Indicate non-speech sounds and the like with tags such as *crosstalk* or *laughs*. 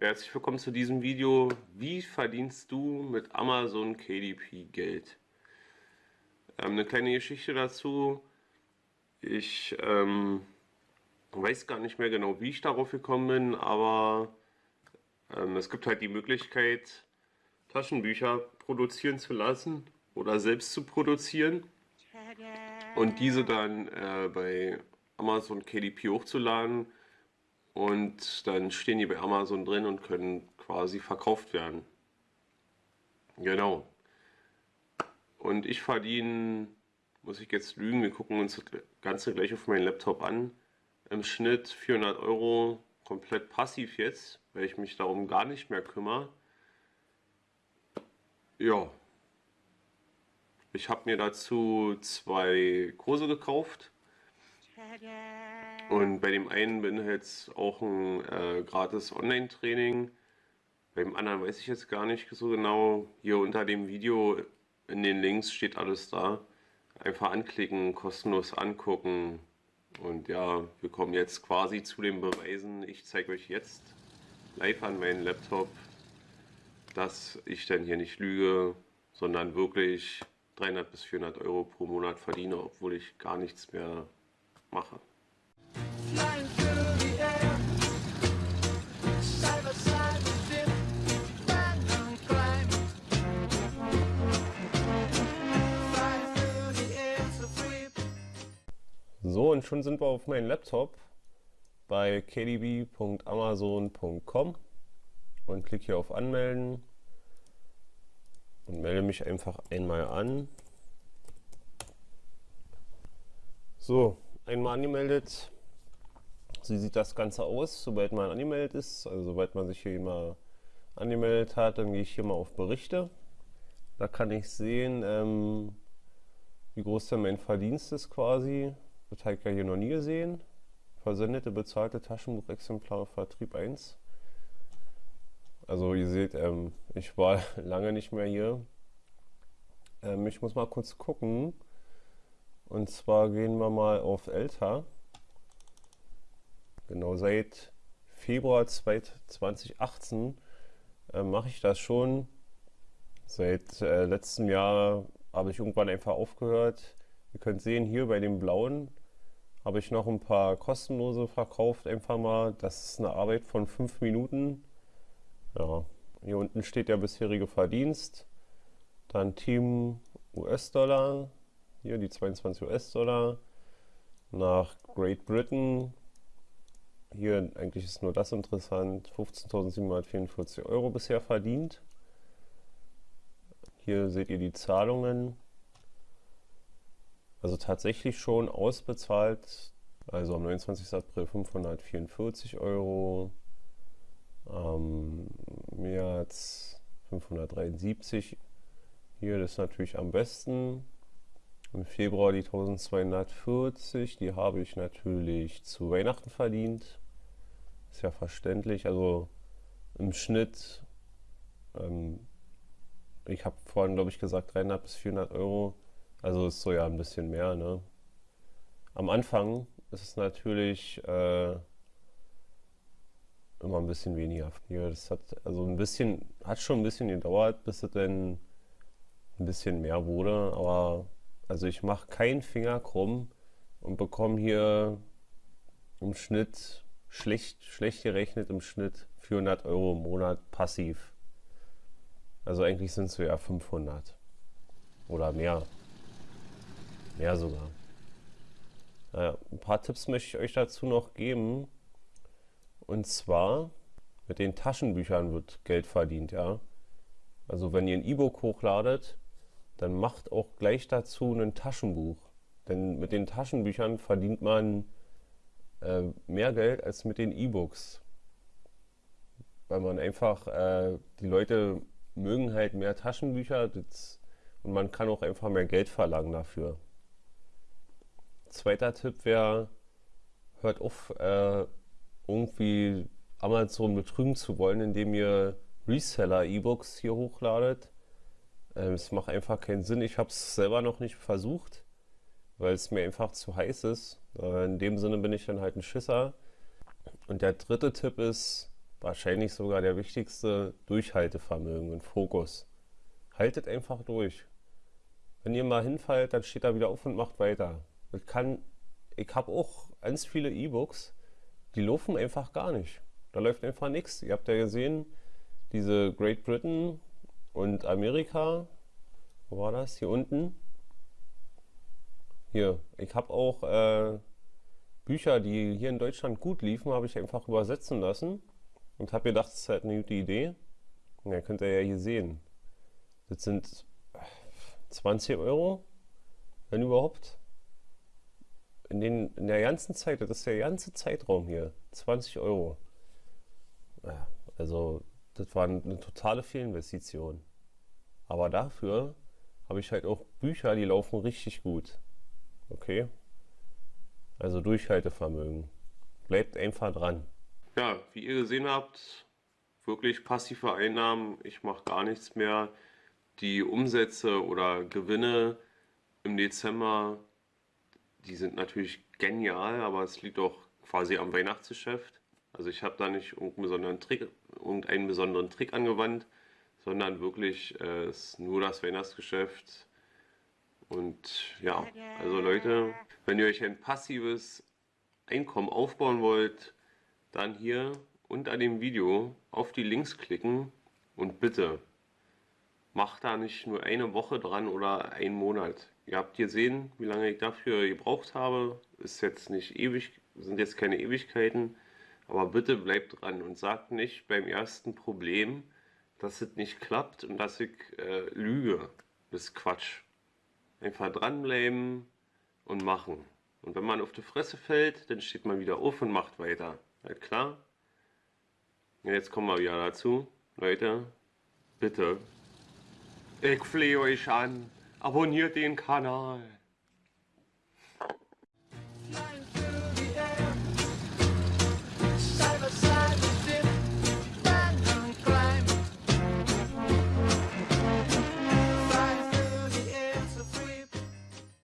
Herzlich willkommen zu diesem Video. Wie verdienst du mit Amazon KDP Geld? Ähm, eine kleine Geschichte dazu. Ich ähm, weiß gar nicht mehr genau, wie ich darauf gekommen bin, aber ähm, es gibt halt die Möglichkeit, Taschenbücher produzieren zu lassen oder selbst zu produzieren und diese dann äh, bei Amazon KDP hochzuladen und dann stehen die bei Amazon drin und können quasi verkauft werden. Genau. Und ich verdiene, muss ich jetzt lügen, wir gucken uns das Ganze gleich auf meinen Laptop an, im Schnitt 400 Euro komplett passiv jetzt, weil ich mich darum gar nicht mehr kümmere. Ja. Ich habe mir dazu zwei Kurse gekauft und bei dem einen bin jetzt auch ein äh, gratis Online-Training. Beim anderen weiß ich jetzt gar nicht so genau. Hier unter dem Video in den Links steht alles da. Einfach anklicken, kostenlos angucken. Und ja, wir kommen jetzt quasi zu den Beweisen. Ich zeige euch jetzt live an meinem Laptop, dass ich dann hier nicht lüge, sondern wirklich 300 bis 400 Euro pro Monat verdiene, obwohl ich gar nichts mehr mache. So, und schon sind wir auf meinem Laptop bei kdb.amazon.com und klicke hier auf Anmelden und melde mich einfach einmal an. So, einmal angemeldet. So sieht das Ganze aus, sobald man angemeldet ist. Also sobald man sich hier mal angemeldet hat, dann gehe ich hier mal auf Berichte. Da kann ich sehen, ähm, wie groß denn mein Verdienst ist quasi. Das habe ich ja hier noch nie gesehen. Versendete bezahlte Taschenbuchexemplare Vertrieb 1. Also ihr seht, ähm, ich war *laughs* lange nicht mehr hier. Ähm, ich muss mal kurz gucken. Und zwar gehen wir mal auf Elta. Genau, seit Februar 2018 äh, mache ich das schon. Seit äh, letztem Jahr habe ich irgendwann einfach aufgehört. Ihr könnt sehen, hier bei dem blauen habe ich noch ein paar kostenlose verkauft, einfach mal. Das ist eine Arbeit von 5 Minuten. Ja, hier unten steht der bisherige Verdienst. Dann Team US-Dollar, hier die 22 US-Dollar. Nach Great Britain, hier eigentlich ist nur das interessant, 15.744 Euro bisher verdient. Hier seht ihr die Zahlungen. Also tatsächlich schon ausbezahlt, also am 29. April 544 Euro, am März 573 hier, das ist natürlich am besten. Im Februar die 1240, die habe ich natürlich zu Weihnachten verdient. Ist ja verständlich. Also im Schnitt, ähm, ich habe vorhin glaube ich gesagt 300 bis 400 Euro. Also ist so ja ein bisschen mehr. Ne? Am Anfang ist es natürlich äh, immer ein bisschen weniger. Hier, das hat also ein bisschen, hat schon ein bisschen gedauert, bis es dann ein bisschen mehr wurde, aber also ich mache keinen Finger krumm und bekomme hier im Schnitt, schlecht, schlecht gerechnet im Schnitt 400 Euro im Monat passiv. Also eigentlich sind es so ja 500 oder mehr. Mehr sogar. Naja, ein paar Tipps möchte ich euch dazu noch geben. Und zwar mit den Taschenbüchern wird Geld verdient, ja. Also wenn ihr ein E-Book hochladet, dann macht auch gleich dazu ein Taschenbuch. Denn mit den Taschenbüchern verdient man äh, mehr Geld als mit den E-Books. Weil man einfach, äh, die Leute mögen halt mehr Taschenbücher das, und man kann auch einfach mehr Geld verlangen dafür. Zweiter Tipp wäre, hört auf, äh, irgendwie Amazon betrügen zu wollen, indem ihr Reseller-E-Books hier hochladet ähm, es macht einfach keinen Sinn. Ich habe es selber noch nicht versucht, weil es mir einfach zu heiß ist. Äh, in dem Sinne bin ich dann halt ein Schisser. Und der dritte Tipp ist, wahrscheinlich sogar der wichtigste, Durchhaltevermögen und Fokus. Haltet einfach durch. Wenn ihr mal hinfallt, dann steht er wieder auf und macht weiter. Ich kann, ich habe auch ganz viele E-Books, die laufen einfach gar nicht. Da läuft einfach nichts. Ihr habt ja gesehen, diese Great Britain und Amerika, wo war das? Hier unten. Hier, ich habe auch äh, Bücher, die hier in Deutschland gut liefen, habe ich einfach übersetzen lassen und habe gedacht, das ist halt eine gute Idee. Und ja, könnt ihr ja hier sehen. Das sind 20 Euro, wenn überhaupt. In, den, in der ganzen Zeit, das ist der ganze Zeitraum hier, 20 Euro. Also, das war eine totale Fehlinvestition. Aber dafür habe ich halt auch Bücher, die laufen richtig gut. Okay? Also Durchhaltevermögen. Bleibt einfach dran. Ja, wie ihr gesehen habt, wirklich passive Einnahmen. Ich mache gar nichts mehr. Die Umsätze oder Gewinne im Dezember, die sind natürlich genial, aber es liegt auch quasi am Weihnachtsgeschäft. Also ich habe da nicht irgendeinen besonderen Trick, irgendeinen besonderen Trick angewandt, sondern wirklich äh, nur das Weihnachtsgeschäft. Und ja, also Leute, wenn ihr euch ein passives Einkommen aufbauen wollt, dann hier unter dem Video auf die Links klicken und bitte macht da nicht nur eine Woche dran oder einen Monat. Ihr habt gesehen, wie lange ich dafür gebraucht habe. Ist jetzt nicht ewig, sind jetzt keine Ewigkeiten. Aber bitte bleibt dran und sagt nicht beim ersten Problem, dass es nicht klappt und dass ich äh, lüge. Das ist Quatsch. Einfach dranbleiben und machen. Und wenn man auf die Fresse fällt, dann steht man wieder auf und macht weiter. Halt klar? Ja, jetzt kommen wir wieder dazu. Leute, bitte. Ich flehe euch an. Abonniert den Kanal.